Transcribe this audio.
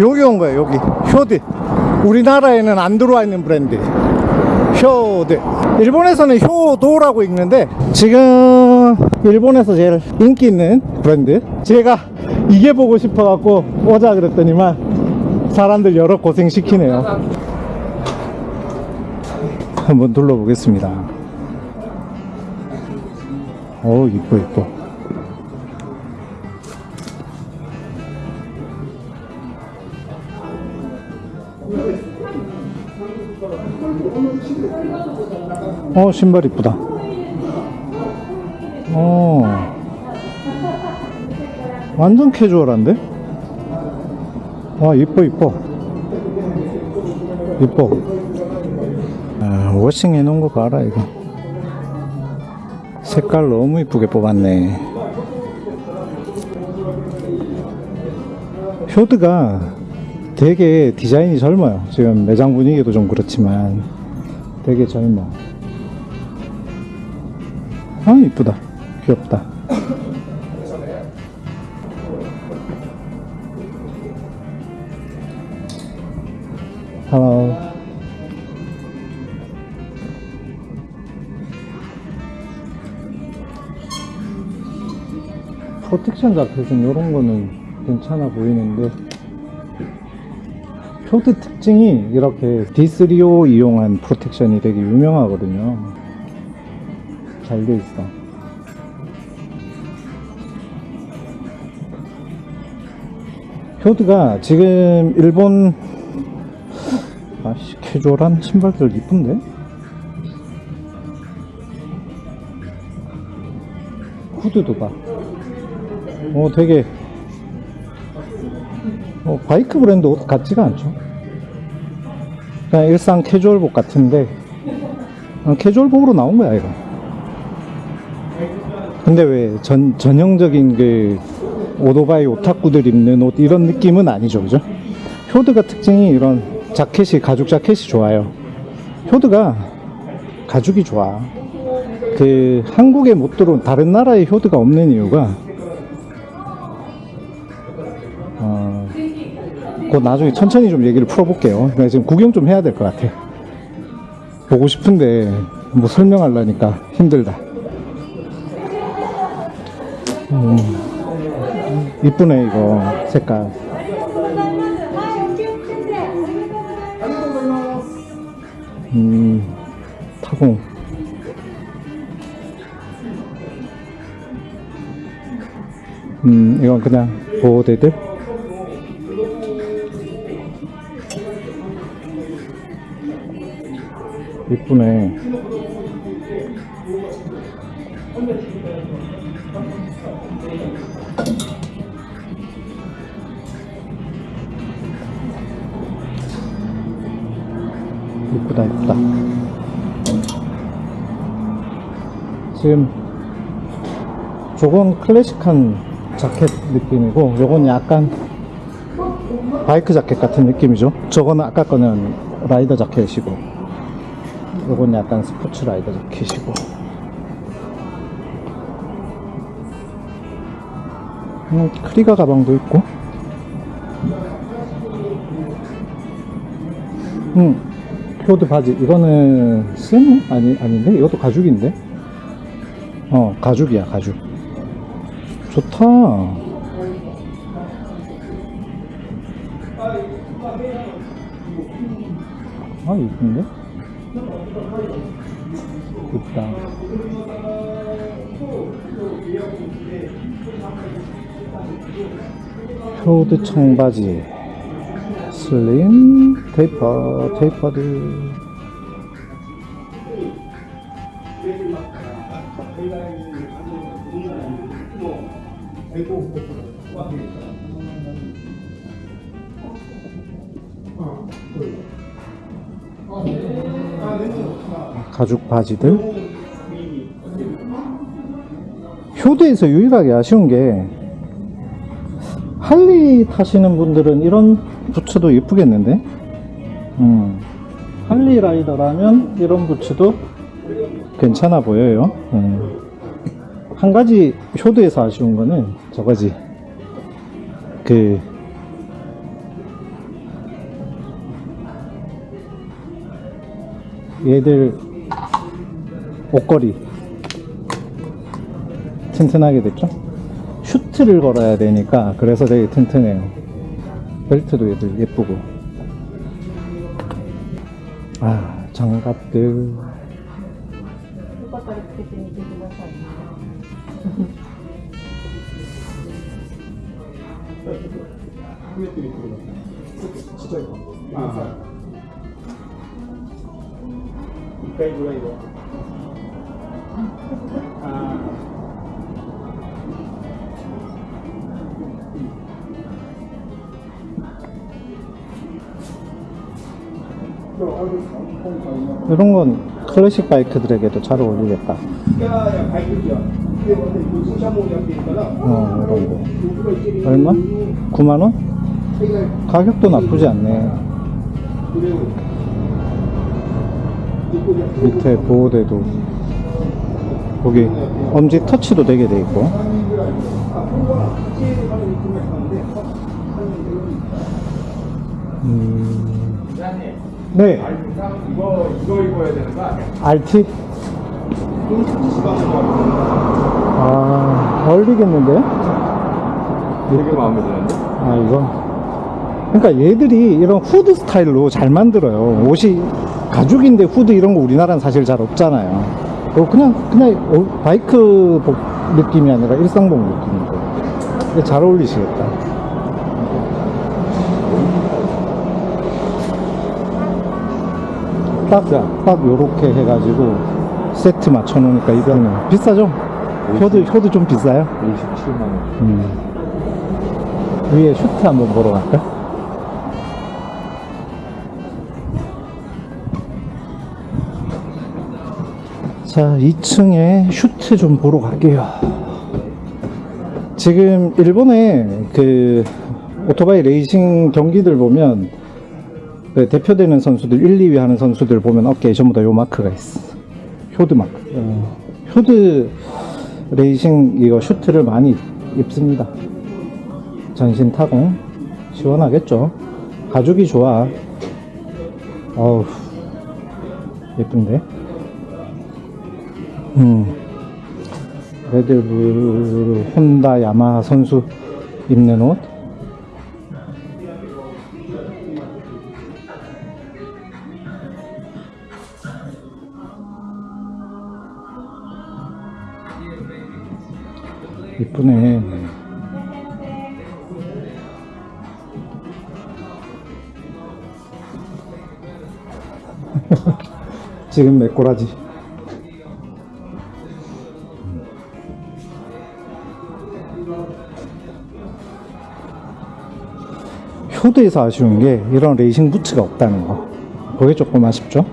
여기 온 거예요 여기. 효드 우리나라에는 안 들어와 있는 브랜드. 효드 일본에서는 효도라고 읽는데 지금 일본에서 제일 인기 있는 브랜드. 제가 이게 보고 싶어 갖고 오자 그랬더니만 사람들 여러 고생 시키네요. 한번 둘러보겠습니다. 오 이뻐 이뻐 어 신발 이쁘다. 어. 완전 캐주얼한데? 와 이뻐 이뻐. 이뻐. 아, 워싱 해놓은 거 봐라 이거. 색깔 너무 이쁘게 뽑았네. 효드가 되게 디자인이 젊어요. 지금 매장 분위기도 좀 그렇지만 되게 젊어. 아 이쁘다. 귀엽다. Hello. 프로텍션 자켓은 이런 거는 괜찮아 보이는데 효드 특징이 이렇게 D3O 이용한 프로텍션이 되게 유명하거든요 잘 돼 있어 효드가 지금 일본 아씨 캐주얼한 신발들 이쁜데? 후드도 봐. 어 되게 어, 바이크 브랜드 옷 같지가 않죠. 그냥 일상 캐주얼복 같은데 어, 캐주얼복으로 나온 거야 이거. 근데 왜 전, 전형적인 그 오토바이 오타쿠들 입는 옷 이런 느낌은 아니죠 그죠? 효드가 특징이 이런 자켓이 가죽 자켓이 좋아요. 효드가 가죽이 좋아. 그 한국에 못 들어온 다른 나라에 효드가 없는 이유가 그 나중에 천천히 좀 얘기를 풀어볼게요. 내가 지금 구경 좀 해야 될 것 같아. 보고 싶은데 뭐 설명하려니까 힘들다. 음, 이쁘네 이거 색깔. 음, 타공. 음, 이건 그냥 보호대들. 이쁘네. 이쁘다 이쁘다. 지금 저건 클래식한 자켓 느낌이고 요건 약간 바이크 자켓 같은 느낌이죠? 저거는 아까 거는 라이더 자켓이고 요건 약간 스포츠 라이더 자켓이고. 음, 크리가 가방도 있고. 음, 효드 바지. 이거는 스무 아니 아닌데? 이것도 가죽인데? 어 가죽이야 가죽. 좋다. 아 이쁜데 이쁘다 효드 청바지 슬림 테이퍼 테이퍼드 가죽 바지들? 효도에서 유일하게 아쉬운 게 할리 타시는 분들은 이런 부츠도 예쁘겠는데? 음, 할리 라이더라면 이런 부츠도 괜찮아 보여요. 음. 한 가지 효도에서 아쉬운 거는 저거지. 그 얘들 옷걸이 튼튼하게 됐죠? 슈트를 걸어야 되니까 그래서 되게 튼튼해요. 벨트도 얘들 예쁘고. 아, 장갑들. よかったらつけてみてください。 1回ぐらいは。 아. 이런 건 클래식 바이크들에게도 잘 어울리겠다. 어, 이런 거. 얼마? 9만원? 가격도 나쁘지 않네. 밑에 보호대도 거기 엄지 터치도 되게 돼 있고 음... 네 이거 이거 입어야 되는 거 아니야? RT? 아 어울리겠는데요? 되게 마음에 드는데? 아 이거? 그러니까 얘들이 이런 후드 스타일로 잘 만들어요 옷이 가죽인데 후드 이런 거 우리나라는 사실 잘 없잖아요 어, 그냥, 그냥 어, 바이크 복 느낌이 아니라 일상복 느낌이고. 근데 잘 어울리시겠다. 딱, 딱 요렇게 해가지고 세트 맞춰 놓으니까 이거는 비싸죠? 효드, 효드 좀 비싸요? 57만 원. 음. 위에 슈트 한번 보러 갈까? 자, 2층에 슈트 좀 보러 갈게요. 지금 일본의 그 오토바이 레이싱 경기들 보면 그 대표되는 선수들 1, 2위 하는 선수들 보면 어깨에 전부 다 요 마크가 있어. 효드 마크. 어, 효드 레이싱 이거 슈트를 많이 입습니다. 전신 타공 시원하겠죠 가죽이 좋아 어우 예쁜데 음. 레드불 혼다 야마하 선수 입는 옷. 이쁘네. 지금 메꼬라지. 효도에서 아쉬운 게 이런 레이싱 부츠가 없다는 거. 그게 조금 아쉽죠?